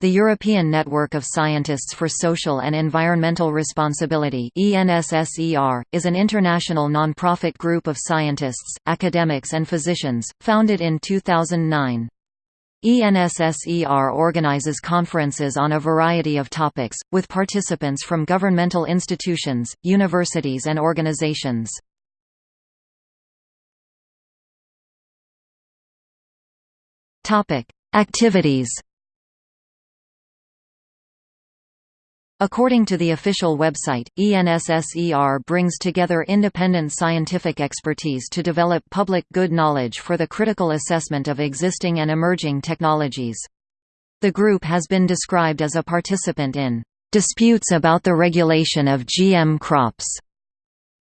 The European Network of Scientists for Social and Environmental Responsibility is an international non-profit group of scientists, academics and physicians, founded in 2009. ENSSER organizes conferences on a variety of topics, with participants from governmental institutions, universities and organizations. Activities According to the official website, ENSSER brings together independent scientific expertise to develop public good knowledge for the critical assessment of existing and emerging technologies. The group has been described as a participant in disputes about the regulation of GM crops.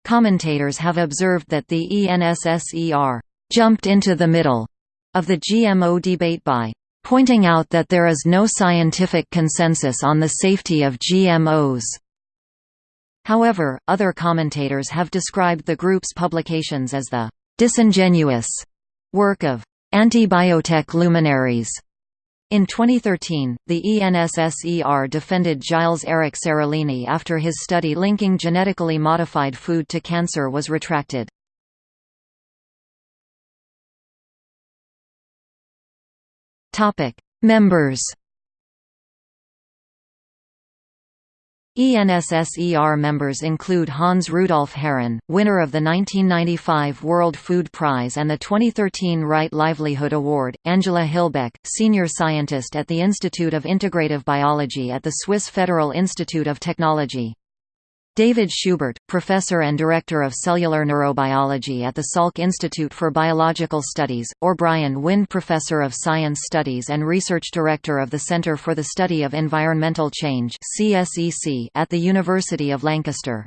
Commentators have observed that the ENSSER jumped into the middle of the GMO debate by pointing out that there is no scientific consensus on the safety of GMOs. However, other commentators have described the group's publications as the disingenuous work of anti-biotech luminaries. In 2013, the ENSSER defended Gilles Eric Séralini after his study linking genetically modified food to cancer was retracted. Topic: Members. ENSSER members include Hans Rudolf Herren, winner of the 1995 World Food Prize and the 2013 Right Livelihood Award, Angela Hilbeck, senior scientist at the Institute of Integrative Biology at the Swiss Federal Institute of Technology. David Schubert, professor and director of cellular neurobiology at the Salk Institute for Biological Studies, or Brian Wynne professor of science studies and research director of the Centre for the Study of Environmental Change at the University of Lancaster.